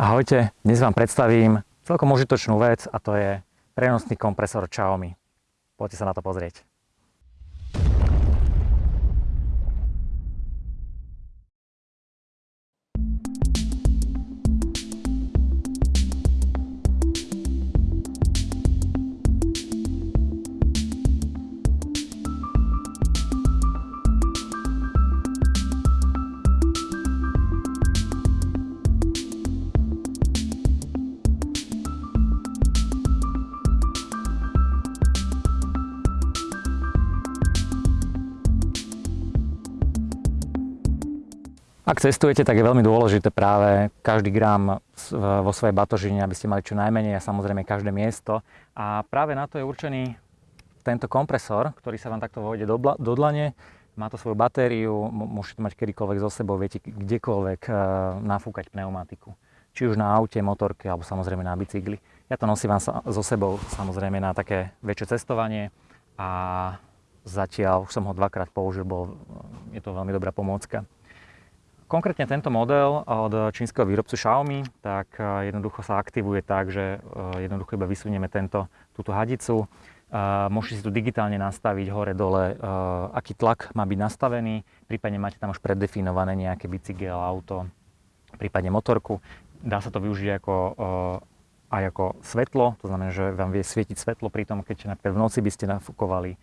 Ahojte, dnes vám predstavím celkom užitočnú vec a to je prenosný kompresor Xiaomi. Poďte sa na to pozrieť. Ak cestujete, tak je veľmi dôležité práve každý gram vo svojej batožine, aby ste mali čo najmenej a samozrejme každé miesto. A práve na to je určený tento kompresor, ktorý sa vám takto vojde do, do dlane. Má to svoju batériu, môžete mať kedykoľvek so sebou, viete kdekoľvek uh, nafúkať pneumatiku. Či už na aute, motorke alebo samozrejme na bicykli. Ja to nosím vám so sebou samozrejme na také väčšie cestovanie a zatiaľ už som ho dvakrát použil, bol, je to veľmi dobrá pomôcka. Konkrétne tento model od čínskeho výrobcu Xiaomi, tak e, jednoducho sa aktivuje tak, že e, jednoducho iba vysunieme tento, túto hadicu. E, môžete si tu digitálne nastaviť hore-dole, aký tlak má byť nastavený, prípadne máte tam už preddefinované nejaké bicykel, auto, prípadne motorku. Dá sa to využiť ako, aj ako svetlo, to znamená, že vám vie svietiť svetlo pri tom, keď napríklad v noci by ste nafúkovali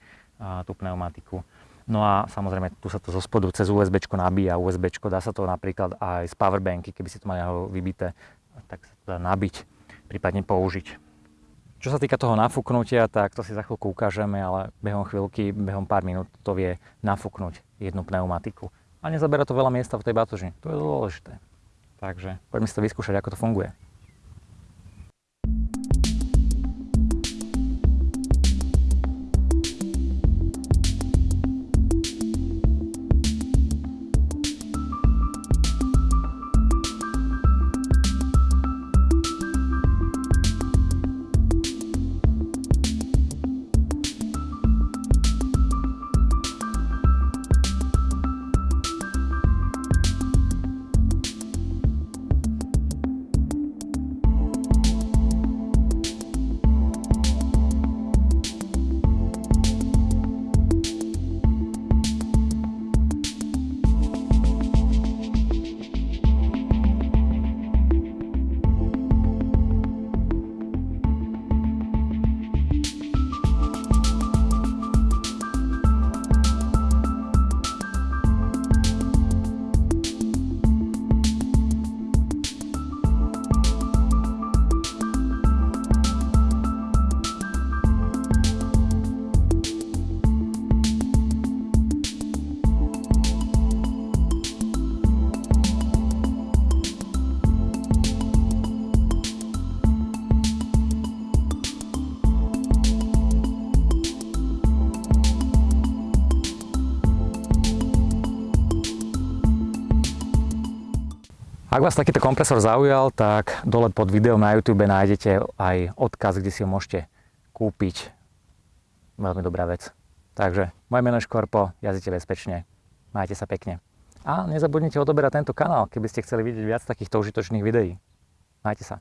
tú pneumatiku. No a samozrejme, tu sa to zo spodu cez USB nabíja, USB, dá sa to napríklad aj z powerbanky, keby si to mali vybité, tak sa to dá nabiť, prípadne použiť. Čo sa týka toho nafúknutia, tak to si za chvíľku ukážeme, ale behom chvíľky, behom pár minút to vie nafúknuť jednu pneumatiku. A nezabera to veľa miesta v tej batoži. To je dôležité. Takže poďme si to vyskúšať, ako to funguje. Ak vás takýto kompresor zaujal, tak dole pod videom na YouTube nájdete aj odkaz, kde si ho môžete kúpiť. Veľmi dobrá vec. Takže moje meno je Škorpo, jazdite bezpečne, majte sa pekne. A nezabudnite odoberať tento kanál, keby ste chceli vidieť viac takýchto užitočných videí. Majte sa.